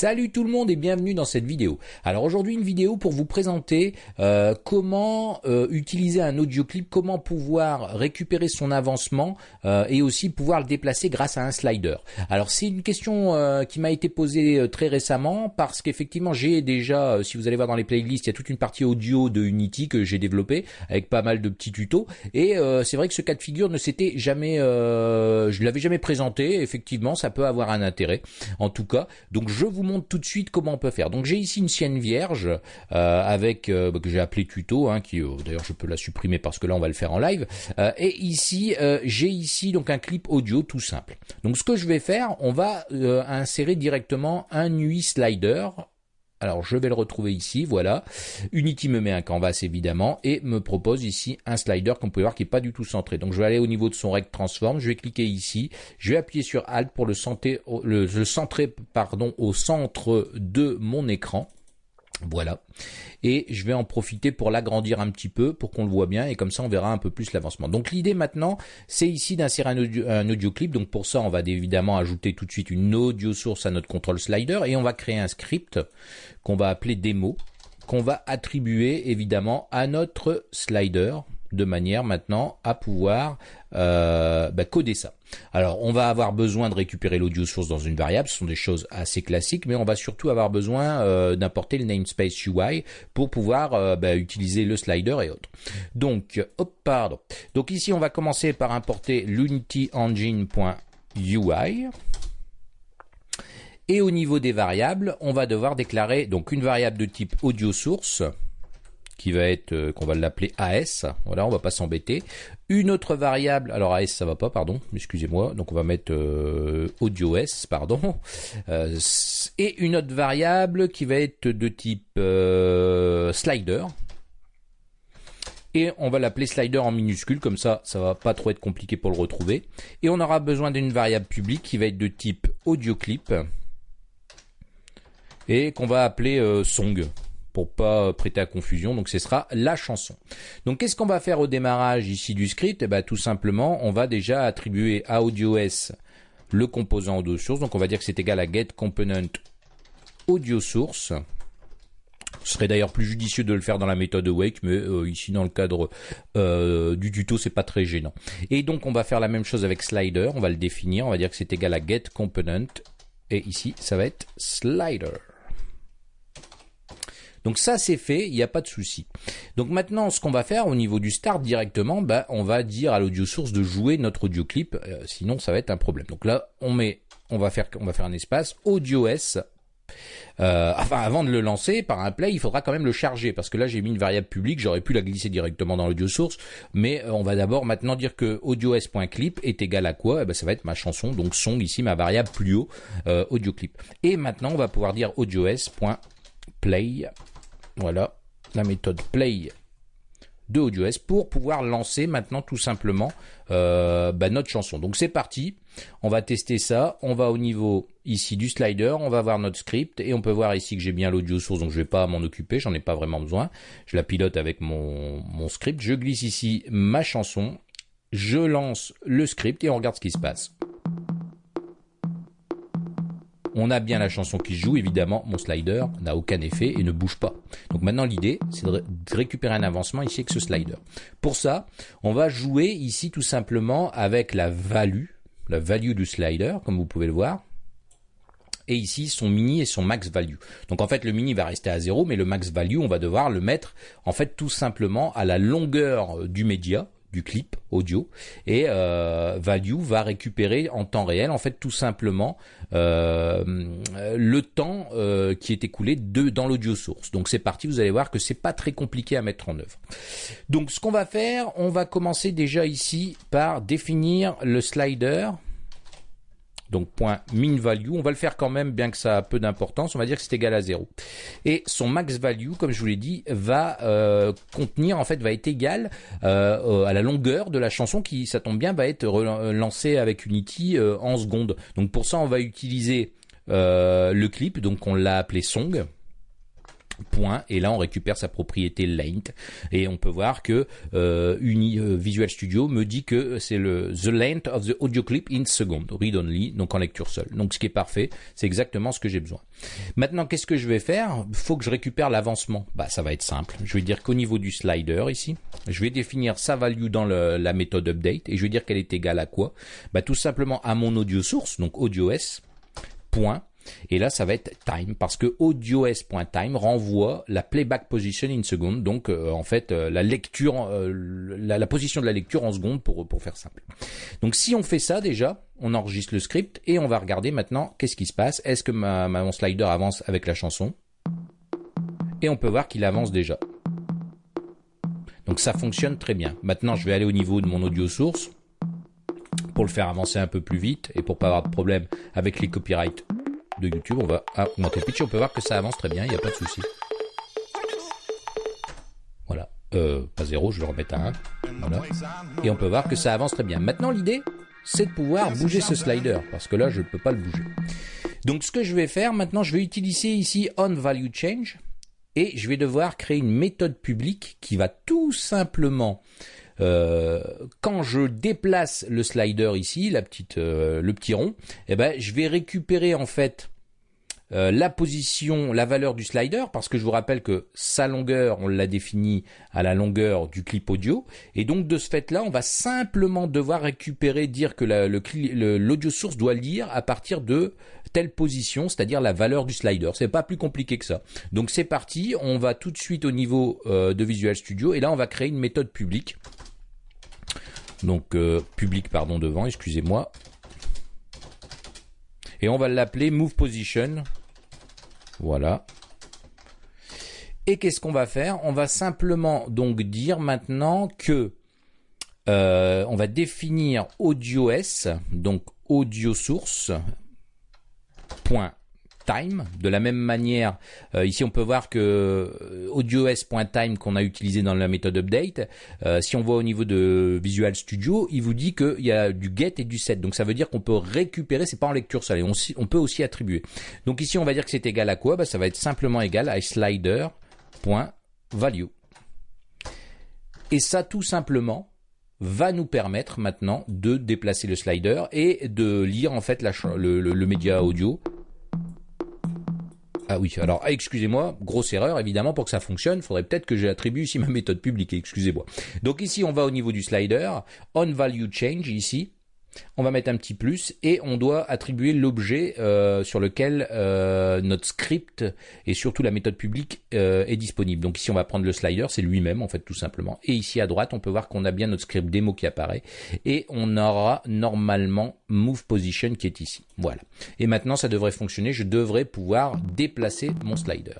Salut tout le monde et bienvenue dans cette vidéo. Alors aujourd'hui une vidéo pour vous présenter euh, comment euh, utiliser un audio clip, comment pouvoir récupérer son avancement euh, et aussi pouvoir le déplacer grâce à un slider. Alors c'est une question qui m'a été posée très récemment parce qu'effectivement j'ai déjà, si vous allez voir dans les playlists, il y a toute une partie audio de Unity que j'ai développé avec pas mal de petits tutos et c'est vrai que ce cas de figure ne s'était jamais, je l'avais jamais présenté. Effectivement ça peut avoir un intérêt en tout cas. Donc je vous montre tout de suite comment on peut faire. Donc j'ai ici une sienne vierge euh, avec euh, bah, que j'ai appelé tuto, hein, qui euh, d'ailleurs je peux la supprimer parce que là on va le faire en live. et ici j'ai ici donc un clip audio tout simple. Donc ce que je vais faire, on va insérer directement un UI slider alors je vais le retrouver ici, voilà. Unity me met un canvas évidemment et me propose ici un slider qu'on peut voir qui est pas du tout centré. Donc je vais aller au niveau de son rect transform, je vais cliquer ici, je vais appuyer sur Alt pour le, centrer au centre de mon écran. Voilà. Et je vais en profiter pour l'agrandir un petit peu pour qu'on le voit bien et comme ça on verra un peu plus l'avancement. Donc l'idée maintenant, c'est ici d'insérer un audio, clip. Donc pour ça, on va évidemment ajouter tout de suite une audio source à notre control slider et on va créer un script qu'on va appeler démo qu'on va attribuer évidemment à notre slider de manière maintenant à pouvoir euh, bah, coder ça. Alors on va avoir besoin de récupérer l'audio source dans une variable, ce sont des choses assez classiques, mais on va surtout avoir besoin euh, d'importer le namespace UI pour pouvoir euh, bah, utiliser le slider et autres. Donc, hop, pardon. Donc ici on va commencer par importer l'unityengine.ui. Et au niveau des variables, on va devoir déclarer donc une variable de type audio source qui va être euh, qu'on va l'appeler AS. Voilà, on va pas s'embêter. Une autre variable, alors AS ça va pas, pardon, excusez-moi. Donc on va mettre euh, AudioS, pardon. Euh, et une autre variable qui va être de type euh, slider. Et on va l'appeler slider en minuscule, comme ça, ça va pas trop être compliqué pour le retrouver. Et on aura besoin d'une variable publique qui va être de type audio clip et qu'on va appeler song pour pas prêter à confusion. Donc ce sera la chanson. Donc qu'est-ce qu'on va faire au démarrage ici du script? Eh ben tout simplement, on va déjà attribuer à AudioS le composant audio source. Donc on va dire que c'est égal à get component. Ce serait d'ailleurs plus judicieux de le faire dans la méthode awake, mais euh, ici dans le cadre euh, du tuto, c'est pas très gênant. Et donc on va faire la même chose avec slider, on va le définir, on va dire que c'est égal à get component, et ici ça va être slider. Donc ça c'est fait, il n'y a pas de souci. Donc maintenant ce qu'on va faire au niveau du start directement, bah, on va dire à l'audio source de jouer notre audio clip, euh, sinon ça va être un problème. Donc là on met, on va faire, on va faire un espace audio S. Euh, enfin, avant de le lancer par un play, il faudra quand même le charger parce que là j'ai mis une variable publique, j'aurais pu la glisser directement dans l'audio source, mais euh, on va d'abord maintenant dire que audio_s.clip est égal à quoi? Eh ben ça va être ma chanson, donc son ici ma variable plus haut audio clip. Et maintenant on va pouvoir dire audio_s.clip Voilà, la méthode play de AudioS pour pouvoir lancer maintenant tout simplement euh, bah, notre chanson. Donc c'est parti, on va tester ça, on va au niveau ici du slider, on va voir notre script et on peut voir ici que j'ai bien l'audio source donc je vais pas m'en occuper, j'en ai pas vraiment besoin. Je la pilote avec mon script, je glisse ici ma chanson, je lance le script et on regarde ce qui se passe on a bien la chanson qui joue, évidemment, mon slider n'a aucun effet et ne bouge pas. Donc maintenant l'idée, c'est de, récupérer un avancement ici avec ce slider. Pour ça, on va jouer ici tout simplement avec la value, la value du slider, comme vous pouvez le voir. Et ici, son mini et son max value. Donc en fait, le mini va rester à 0, mais le max value, on va devoir le mettre en fait tout simplement à la longueur du média, du clip audio et euh, Value va récupérer en temps réel en fait tout simplement euh, le temps euh, qui est écoulé dans l'audio source. Donc c'est parti, vous allez voir que c'est pas très compliqué à mettre en œuvre. Donc ce qu'on va faire, on va commencer déjà ici par définir le slider donc point min value, on va le faire quand même, bien que ça a peu d'importance, on va dire que c'est égal à 0. Et son max value, comme je vous l'ai dit, va euh, contenir, en fait, va être égal euh, à la longueur de la chanson qui, ça tombe bien, va être lancée avec Unity euh, en secondes. Donc pour ça, on va utiliser le clip, donc on l'a appelé song. Point et là on récupère sa propriété length et on peut voir que euh, euh, Visual Studio me dit que c'est le the length of the audio clip in second read only donc en lecture seule. Donc ce qui est parfait c'est exactement ce que j'ai besoin. Maintenant qu'est-ce que je vais faire? Faut que je récupère l'avancement. Bah ça va être simple. Je vais dire qu'au niveau du slider ici je vais définir sa value dans la méthode update et je vais dire qu'elle est égale à quoi? Bah tout simplement à mon audio source donc audio s point et là, ça va être time parce que audios.time renvoie la playback position in second. Donc, euh, en fait, euh, la lecture, euh, la, position de la lecture en seconde pour, pour faire simple. Donc, si on fait ça déjà, on enregistre le script et on va regarder maintenant qu'est-ce qui se passe. Est-ce que ma, mon slider avance avec la chanson? Et on peut voir qu'il avance déjà. Donc ça fonctionne très bien. Maintenant, je vais aller au niveau de mon audio source pour le faire avancer un peu plus vite et pour pas avoir de problème avec les copyrights de YouTube. On va augmenter le pitch. On peut voir que ça avance très bien. Il n'y a pas de souci. Voilà. Euh, pas zéro, je vais le remettre à 1. Voilà. Et on peut voir que ça avance très bien. Maintenant, l'idée, c'est de pouvoir bouger ce slider. Parce que là, je ne peux pas le bouger. Donc, ce que je vais faire maintenant, je vais utiliser ici onValueChange. Et je vais devoir créer une méthode publique qui va tout simplement euh, quand je déplace le slider ici, la petite, euh, le petit rond, eh ben, je vais récupérer en fait euh, la position, la valeur du slider, parce que je vous rappelle que sa longueur, on l'a définie à la longueur du clip audio, et donc de ce fait-là, on va simplement devoir récupérer, dire que l'audio source doit lire à partir de telle position, c'est-à-dire la valeur du slider. C'est pas plus compliqué que ça. Donc c'est parti, on va tout de suite au niveau de Visual Studio, et là on va créer une méthode publique donc euh, public pardon devant, excusez-moi. Et on va l'appeler move position. Voilà. Et qu'est-ce qu'on va faire? On va simplement donc dire maintenant que euh, on va définir audio s, donc audio source point time. De la même manière, euh, ici on peut voir que euh, audios.time qu'on a utilisé dans la méthode update, euh, si on voit au niveau de Visual Studio, il vous dit qu'il y a du get et du set. Donc ça veut dire qu'on peut récupérer, c'est pas en lecture seule, on, on, peut aussi attribuer. Donc ici on va dire que c'est égal à quoi? Bah, Ça va être simplement égal à slider.value. Et ça tout simplement, va nous permettre maintenant de déplacer le slider et de lire en fait le média audio ah oui, alors excusez-moi, grosse erreur évidemment pour que ça fonctionne, il faudrait peut-être que j'attribue ici ma méthode publique, excusez-moi. Donc ici on va au niveau du slider, on value change ici, on va mettre un petit plus et on doit attribuer l'objet euh, sur lequel euh, notre script et surtout la méthode publique euh, est disponible. Donc ici on va prendre le slider, c'est lui-même en fait tout simplement. Et ici à droite on peut voir qu'on a bien notre script démo qui apparaît et on aura normalement move position qui est ici. Voilà. Et maintenant ça devrait fonctionner, je devrais pouvoir déplacer mon slider.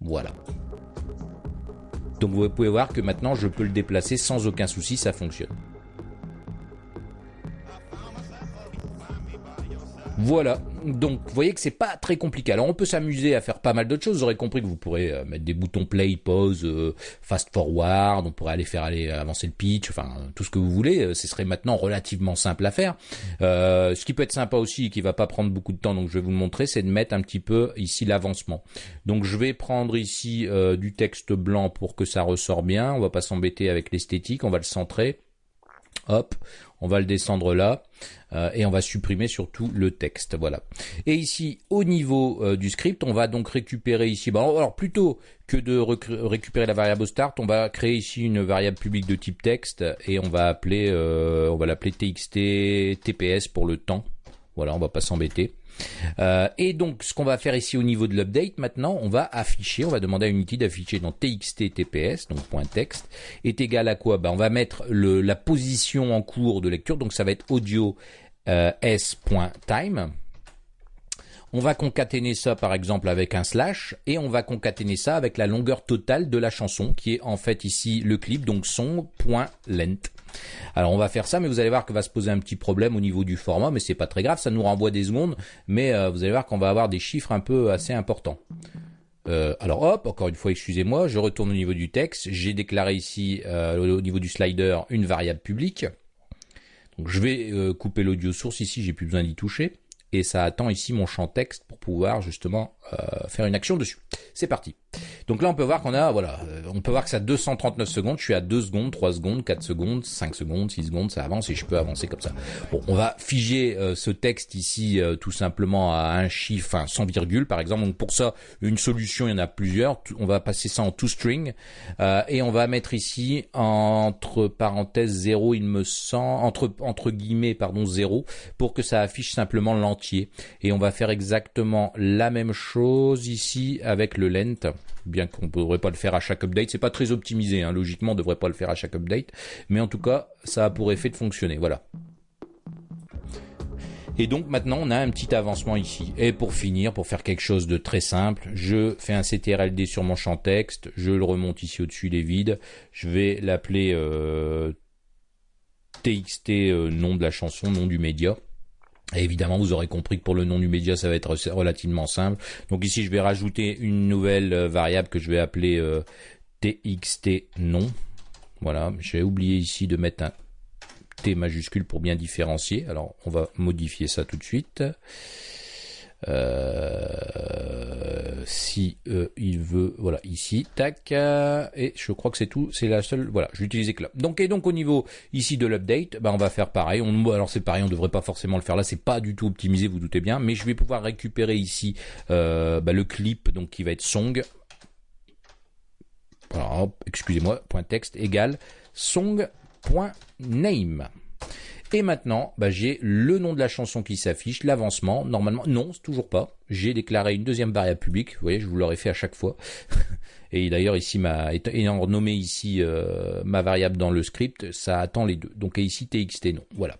Voilà. Donc vous pouvez voir que maintenant je peux le déplacer sans aucun souci, ça fonctionne. Voilà. Donc, vous voyez que c'est pas très compliqué. Alors, on peut s'amuser à faire pas mal d'autres choses. Vous aurez compris que vous pourrez euh, mettre des boutons play, pause, euh, fast forward. On pourrait aller faire aller avancer le pitch. Enfin, tout ce que vous voulez. Euh, ce serait maintenant relativement simple à faire. ce qui peut être sympa aussi, et qui va pas prendre beaucoup de temps, donc je vais vous le montrer, c'est de mettre un petit peu ici l'avancement. Donc, je vais prendre ici du texte blanc pour que ça ressort bien. On va pas s'embêter avec l'esthétique. On va le centrer. Hop, on va le descendre là euh, et on va supprimer surtout le texte. Voilà. Et ici, au niveau euh, du script, on va donc récupérer ici. Bon, alors plutôt que de récupérer la variable start, on va créer ici une variable publique de type texte et on va appeler, euh, on va l'appeler txt tps pour le temps. Voilà, on va pas s'embêter. Euh, et donc, ce qu'on va faire ici au niveau de l'update, maintenant, on va afficher, on va demander à Unity d'afficher dans txt tps, donc .text, est égal à quoi? Ben, On va mettre la position en cours de lecture, donc ça va être audio euh, s.time. On va concaténer ça par exemple avec un slash et on va concaténer ça avec la longueur totale de la chanson qui est en fait ici le clip donc son.length. Alors on va faire ça, mais vous allez voir que va se poser un petit problème au niveau du format, mais c'est pas très grave, ça nous renvoie des secondes, mais euh, vous allez voir qu'on va avoir des chiffres un peu assez importants. Euh, alors hop, encore une fois, excusez-moi, je retourne au niveau du texte. J'ai déclaré ici euh, au niveau du slider une variable publique. Donc je vais couper l'audio source ici, j'ai plus besoin d'y toucher. Et ça attend ici mon champ texte pour pouvoir justement faire une action dessus. C'est parti. Donc là, on peut voir qu'on a, voilà, on peut voir que ça a 239 secondes. Je suis à 2 secondes, 3 secondes, 4 secondes, 5 secondes, 6 secondes, ça avance et je peux avancer comme ça. Bon, on va figer ce texte ici tout simplement à un chiffre, enfin, sans virgule par exemple. Donc pour ça, une solution, il y en a plusieurs. On va passer ça en toString et on va mettre ici entre parenthèses 0, il me semble, entre, entre guillemets, pardon, 0, pour que ça affiche simplement l'entier. Et on va faire exactement la même chose ici avec le length, bien qu'on ne devrait pas le faire à chaque update. C'est pas très optimisé, hein. logiquement, on ne devrait pas le faire à chaque update. Mais en tout cas, ça a pour effet de fonctionner. Voilà. Et donc maintenant on a un petit avancement ici. Et pour finir, pour faire quelque chose de très simple, je fais un CTRLD sur mon champ texte, je le remonte ici au-dessus des vides, je vais l'appeler euh, TXT euh, nom de la chanson, nom du média. Évidemment, vous aurez compris que pour le nom du média, ça va être relativement simple. Donc ici, je vais rajouter une nouvelle euh, variable que je vais appeler TXT nom. Voilà, j'ai oublié ici de mettre un T majuscule pour bien différencier. Alors on va modifier ça tout de suite. Euh, si euh, il veut, voilà, ici, tac, et je crois que c'est tout, c'est la seule, voilà, utiliser que là. Donc, et donc au niveau ici de l'update, bah, on va faire pareil, on, alors c'est pareil, on devrait pas forcément le faire là, c'est pas du tout optimisé, vous doutez bien, mais je vais pouvoir récupérer ici euh, bah, le clip, donc qui va être song, alors, excusez-moi, point texte égal song .name. Et maintenant, bah, j'ai le nom de la chanson qui s'affiche, l'avancement. Normalement, non, toujours pas. J'ai déclaré une deuxième variable publique. Vous voyez, je vous l'aurais fait à chaque fois. Et d'ailleurs, ici, ayant nommé ici euh, ma variable dans le script, ça attend les deux. Donc ici, txt non. Voilà.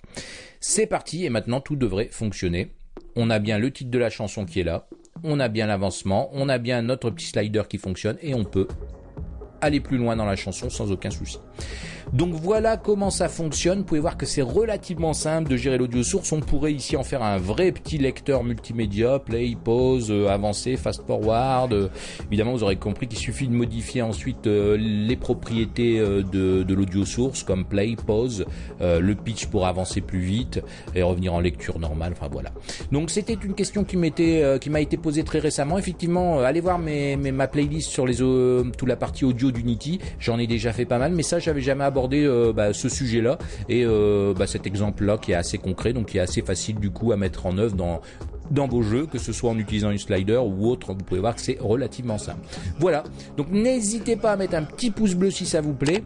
C'est parti. Et maintenant, tout devrait fonctionner. On a bien le titre de la chanson qui est là. On a bien l'avancement. On a bien notre petit slider qui fonctionne. Et on peut aller plus loin dans la chanson sans aucun souci. Donc voilà comment ça fonctionne. Vous pouvez voir que c'est relativement simple de gérer l'audio source. On pourrait ici en faire un vrai petit lecteur multimédia, play, pause, euh, avancé, fast forward. Euh, évidemment, vous aurez compris qu'il suffit de modifier ensuite euh, les propriétés de, de l'audio source comme play, pause, le pitch pour avancer plus vite et revenir en lecture normale. Enfin voilà. Donc c'était une question qui m'était qui m'a été posée très récemment. Effectivement, allez voir mes, mes ma playlist sur les toute la partie audio d'Unity. J'en ai déjà fait pas mal, mais ça j'avais jamais abordé euh, bah, ce sujet-là et euh, bah, cet exemple-là qui est assez concret, donc qui est assez facile du coup à mettre en œuvre dans dans vos jeux, que ce soit en utilisant une slider ou autre, vous pouvez voir que c'est relativement simple. Voilà, donc n'hésitez pas à mettre un petit pouce bleu si ça vous plaît.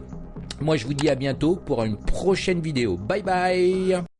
Moi je vous dis à bientôt pour une prochaine vidéo. Bye bye